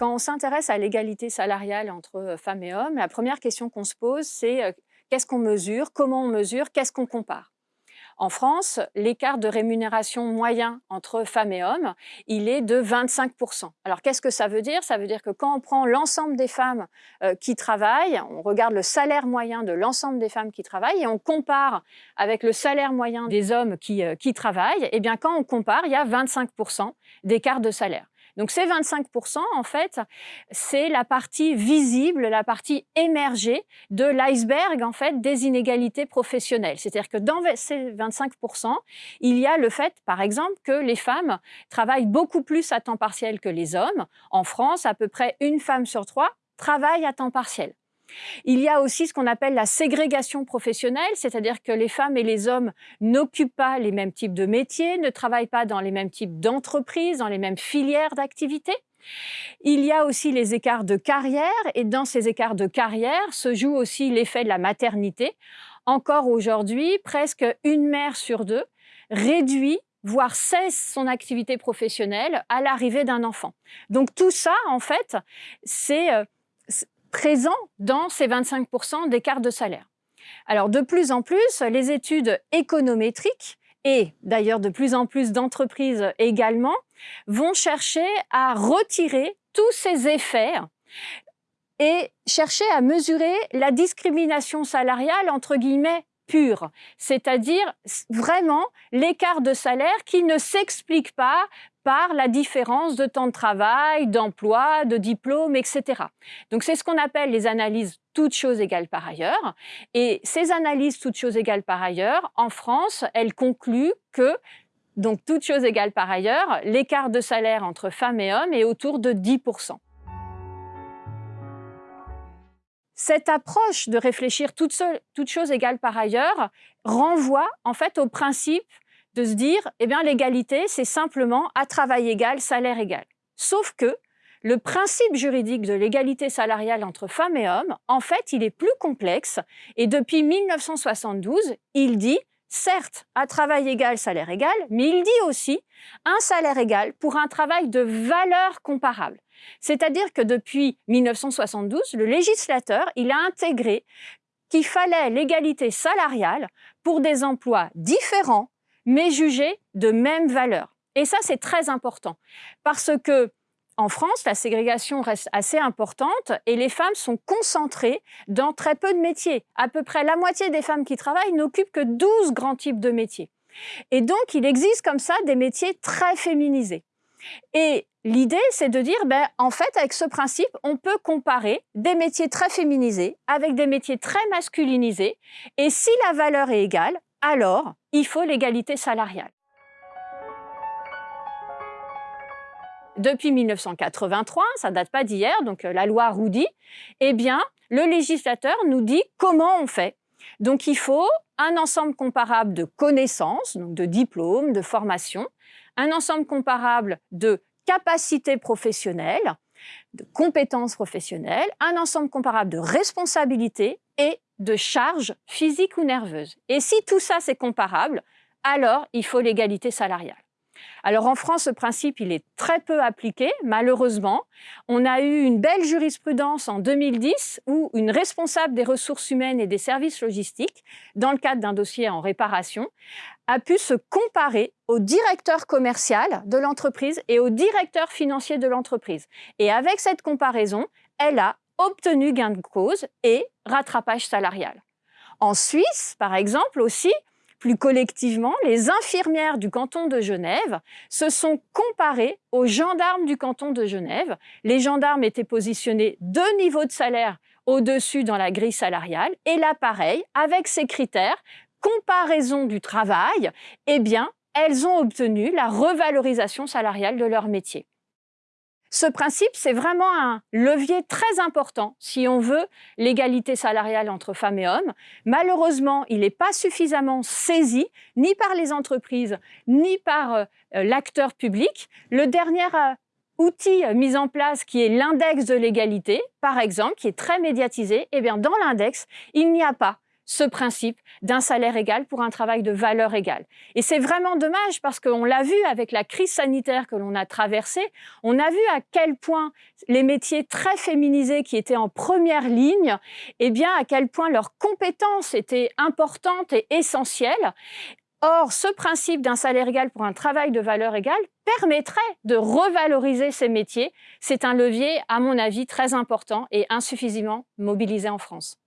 Quand on s'intéresse à l'égalité salariale entre euh, femmes et hommes, la première question qu'on se pose, c'est euh, qu'est-ce qu'on mesure, comment on mesure, qu'est-ce qu'on compare? En France, l'écart de rémunération moyen entre femmes et hommes, il est de 25% Alors qu'est-ce que ça veut dire? Ça veut dire que quand on prend l'ensemble des femmes euh, qui travaillent, on regarde le salaire moyen de l'ensemble des femmes qui travaillent et on compare avec le salaire moyen des hommes qui, travaillent, et eh bien quand on compare, il y a 25% d'écart de salaire. Donc ces 25%, en fait, c'est la partie visible, la partie émergée de l'iceberg en fait des inégalités professionnelles. C'est-à-dire que dans ces 25%, il y a le fait, par exemple, que les femmes travaillent beaucoup plus à temps partiel que les hommes. En France, à peu près une femme sur trois travaille à temps partiel. Il y a aussi ce qu'on appelle la ségrégation professionnelle, c'est-à-dire que les femmes et les hommes n'occupent pas les mêmes types de métiers, ne travaillent pas dans les mêmes types d'entreprises, dans les mêmes filières d'activité. Il y a aussi les écarts de carrière et dans ces écarts de carrière se joue aussi l'effet de la maternité. Encore aujourd'hui, presque une mère sur deux réduit voire cesse son activité professionnelle à l'arrivée d'un enfant. Donc tout ça, en fait, c'est euh, présent dans ces 25% d'écart de salaire. Alors de plus en plus, les études économétriques et d'ailleurs de plus en plus d'entreprises également vont chercher à retirer tous ces effets et chercher à mesurer la discrimination salariale entre guillemets pure, c'est-à-dire vraiment l'écart de salaire qui ne s'explique pas la différence de temps de travail, d'emploi, de diplôme, etc. Donc c'est ce qu'on appelle les analyses toutes choses égales par ailleurs. Et ces analyses toutes choses égales par ailleurs, en France, elles concluent que donc, toutes choses égales par ailleurs, l'écart de salaire entre femmes et hommes est autour de 10% Cette approche de réfléchir toutes, toutes choses égales par ailleurs renvoie en fait au principe de se dire, eh bien, l'égalité, c'est simplement à travail égal, salaire égal. Sauf que le principe juridique de l'égalité salariale entre femmes et hommes, en fait, il est plus complexe. Et depuis 1972, il dit, certes, à travail égal, salaire égal, mais il dit aussi un salaire égal pour un travail de valeur comparable. C'est-à-dire que depuis 1972, le législateur, il a intégré qu'il fallait l'égalité salariale pour des emplois différents mais jugés de même valeur. Et ça, c'est très important parce que en France, la ségrégation reste assez importante et les femmes sont concentrées dans très peu de métiers. À peu près la moitié des femmes qui travaillent n'occupent que 12 grands types de métiers. Et donc, il existe comme ça des métiers très féminisés. Et l'idée, c'est de dire, ben, en fait, avec ce principe, on peut comparer des métiers très féminisés avec des métiers très masculinisés. Et si la valeur est égale, alors il faut l'égalité salariale. Depuis 1983, ça date pas d'hier, donc euh, la loi Roudy, eh bien, le législateur nous dit comment on fait. Donc il faut un ensemble comparable de connaissances, donc de diplômes, de formations, un ensemble comparable de capacités professionnelles, de compétences professionnelles, un ensemble comparable de responsabilités de charges physiques ou nerveuses. Et si tout ça c'est comparable, alors il faut l'égalité salariale. Alors en France, ce principe, il est très peu appliqué, malheureusement. On a eu une belle jurisprudence en 2010 où une responsable des ressources humaines et des services logistiques, dans le cadre d'un dossier en réparation, a pu se comparer au directeur commercial de l'entreprise et au directeur financier de l'entreprise. Et avec cette comparaison, elle a obtenu gain de cause et rattrapage salarial. En Suisse, par exemple, aussi, plus collectivement, les infirmières du canton de Genève se sont comparées aux gendarmes du canton de Genève. Les gendarmes étaient positionnés deux niveaux de salaire au-dessus dans la grille salariale. Et là, pareil, avec ces critères, comparaison du travail, eh bien, elles ont obtenu la revalorisation salariale de leur métier. Ce principe, c'est vraiment un levier très important si on veut l'égalité salariale entre femmes et hommes. Malheureusement, il n'est pas suffisamment saisi, ni par les entreprises, ni par euh, l'acteur public. Le dernier euh, outil mis en place, qui est l'index de l'égalité, par exemple, qui est très médiatisé, eh bien, dans l'index, il n'y a pas ce principe d'un salaire égal pour un travail de valeur égale. Et c'est vraiment dommage parce qu'on l'a vu avec la crise sanitaire que l'on a traversée, on a vu à quel point les métiers très féminisés qui étaient en première ligne, eh bien à quel point leurs compétences étaient importantes et essentielles. Or, ce principe d'un salaire égal pour un travail de valeur égale permettrait de revaloriser ces métiers. C'est un levier, à mon avis, très important et insuffisamment mobilisé en France.